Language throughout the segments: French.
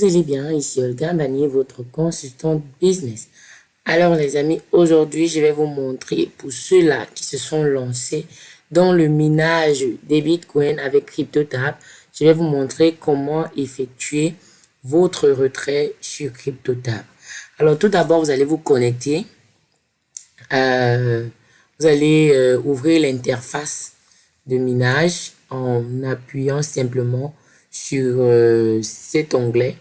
Vous allez bien, ici Olga Manier, votre consultant business. Alors les amis, aujourd'hui je vais vous montrer pour ceux-là qui se sont lancés dans le minage des bitcoins avec CryptoTab, je vais vous montrer comment effectuer votre retrait sur CryptoTab. Alors tout d'abord, vous allez vous connecter. Euh, vous allez euh, ouvrir l'interface de minage en appuyant simplement sur euh, cet onglet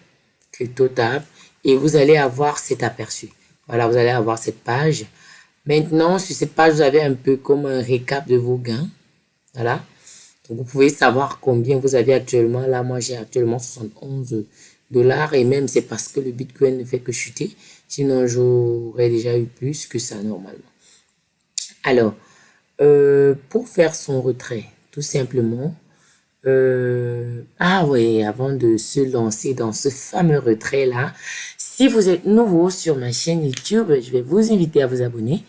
CryptoTab et vous allez avoir cet aperçu. Voilà, vous allez avoir cette page. Maintenant, sur cette page, vous avez un peu comme un récap de vos gains. Voilà. Donc, vous pouvez savoir combien vous avez actuellement. Là, moi, j'ai actuellement 71 dollars et même c'est parce que le Bitcoin ne fait que chuter. Sinon, j'aurais déjà eu plus que ça normalement. Alors, euh, pour faire son retrait, tout simplement, euh, ah oui, avant de se lancer dans ce fameux retrait-là, si vous êtes nouveau sur ma chaîne YouTube, je vais vous inviter à vous abonner.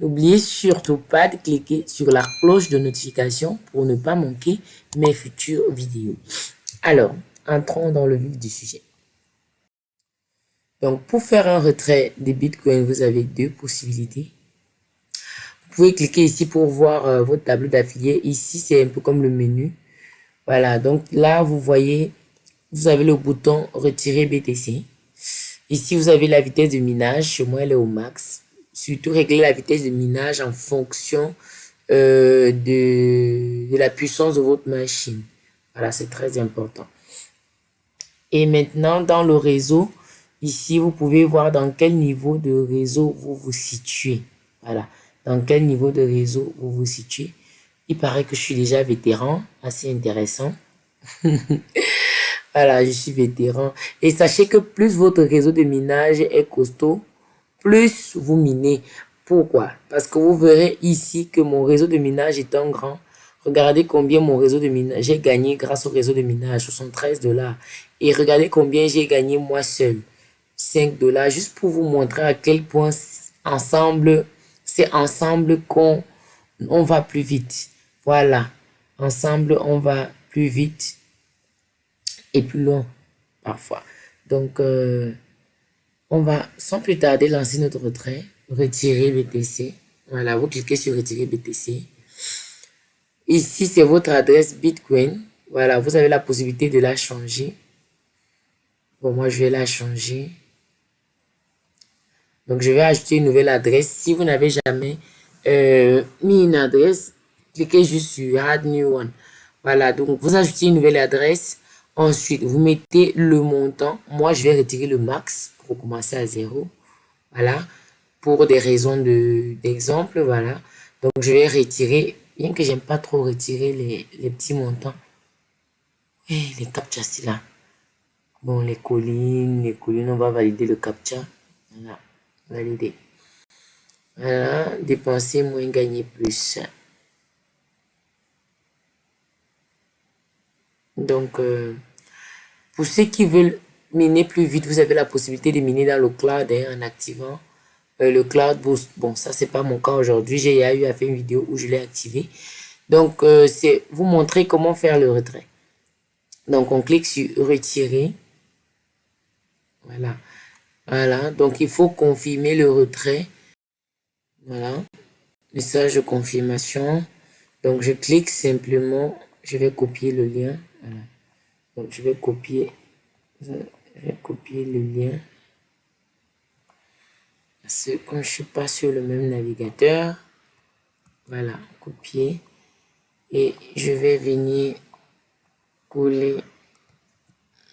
N'oubliez surtout pas de cliquer sur la cloche de notification pour ne pas manquer mes futures vidéos. Alors, entrons dans le vif du sujet. Donc, pour faire un retrait des bitcoins, vous avez deux possibilités. Vous pouvez cliquer ici pour voir euh, votre tableau d'affiliés. Ici, c'est un peu comme le menu. Voilà, donc là, vous voyez, vous avez le bouton retirer BTC. Ici, vous avez la vitesse de minage. Chez moi, elle est au max. Surtout, régler la vitesse de minage en fonction euh, de, de la puissance de votre machine. Voilà, c'est très important. Et maintenant, dans le réseau, ici, vous pouvez voir dans quel niveau de réseau vous vous situez. Voilà, dans quel niveau de réseau vous vous situez. Il paraît que je suis déjà vétéran, assez intéressant. voilà, je suis vétéran. Et sachez que plus votre réseau de minage est costaud, plus vous minez. Pourquoi? Parce que vous verrez ici que mon réseau de minage est un grand. Regardez combien mon réseau de minage, j'ai gagné grâce au réseau de minage, 73 dollars. Et regardez combien j'ai gagné moi seul, 5 dollars. Juste pour vous montrer à quel point ensemble, c'est ensemble qu'on on va plus vite. Voilà, ensemble, on va plus vite et plus loin parfois. Donc, euh, on va sans plus tarder lancer notre retrait, retirer BTC. Voilà, vous cliquez sur retirer BTC. Ici, c'est votre adresse Bitcoin. Voilà, vous avez la possibilité de la changer. Bon, moi, je vais la changer. Donc, je vais ajouter une nouvelle adresse. Si vous n'avez jamais euh, mis une adresse, cliquez juste sur Add New One. Voilà, donc vous ajoutez une nouvelle adresse. Ensuite, vous mettez le montant. Moi, je vais retirer le max pour commencer à zéro. Voilà, pour des raisons d'exemple. voilà, donc je vais retirer, bien que j'aime pas trop retirer les, les petits montants. Et les captcha, là. Bon, les collines, les collines, on va valider le captcha. Voilà, valider. Voilà, dépenser moins, gagner plus. Donc, euh, pour ceux qui veulent miner plus vite, vous avez la possibilité de miner dans le cloud hein, en activant euh, le cloud boost. Bon, ça, c'est pas mon cas aujourd'hui. J'ai eu à faire une vidéo où je l'ai activé. Donc, euh, c'est vous montrer comment faire le retrait. Donc, on clique sur retirer. Voilà. Voilà. Donc, il faut confirmer le retrait. Voilà. Message de confirmation. Donc, je clique simplement. Je vais copier le lien. Donc, je vais copier, je vais copier le lien. Parce que comme je suis pas sur le même navigateur, voilà, copier. Et je vais venir coller.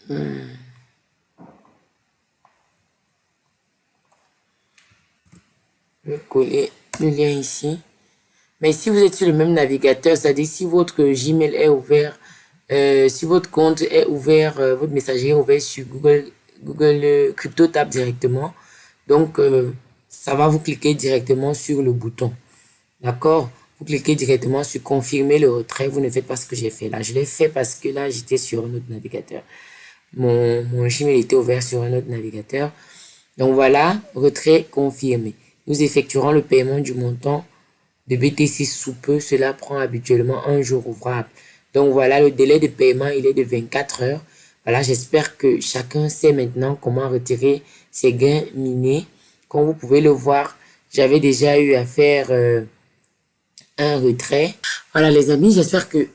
Hmm. Je vais coller le lien ici. Mais si vous êtes sur le même navigateur, c'est-à-dire si votre Gmail est ouvert, euh, si votre compte est ouvert, euh, votre messagerie est ouvert sur Google, Google euh, Crypto Tab directement, donc ça va vous cliquer directement sur le bouton. D'accord? Vous cliquez directement sur confirmer le retrait. Vous ne faites pas ce que j'ai fait là. Je l'ai fait parce que là, j'étais sur un autre navigateur. Mon, mon Gmail était ouvert sur un autre navigateur. Donc voilà, retrait confirmé. Nous effectuerons le paiement du montant de BTC sous peu, cela prend habituellement un jour ouvrable. Donc voilà, le délai de paiement, il est de 24 heures. Voilà, j'espère que chacun sait maintenant comment retirer ses gains minés. Comme vous pouvez le voir, j'avais déjà eu à faire euh, un retrait. Voilà les amis, j'espère que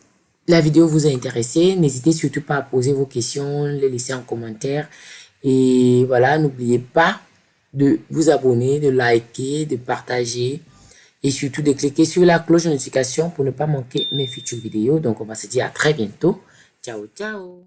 la vidéo vous a intéressé. N'hésitez surtout pas à poser vos questions, les laisser en commentaire. Et voilà, n'oubliez pas de vous abonner, de liker, de partager et surtout de cliquer sur la cloche de notification pour ne pas manquer mes futures vidéos. Donc, on va se dire à très bientôt. Ciao, ciao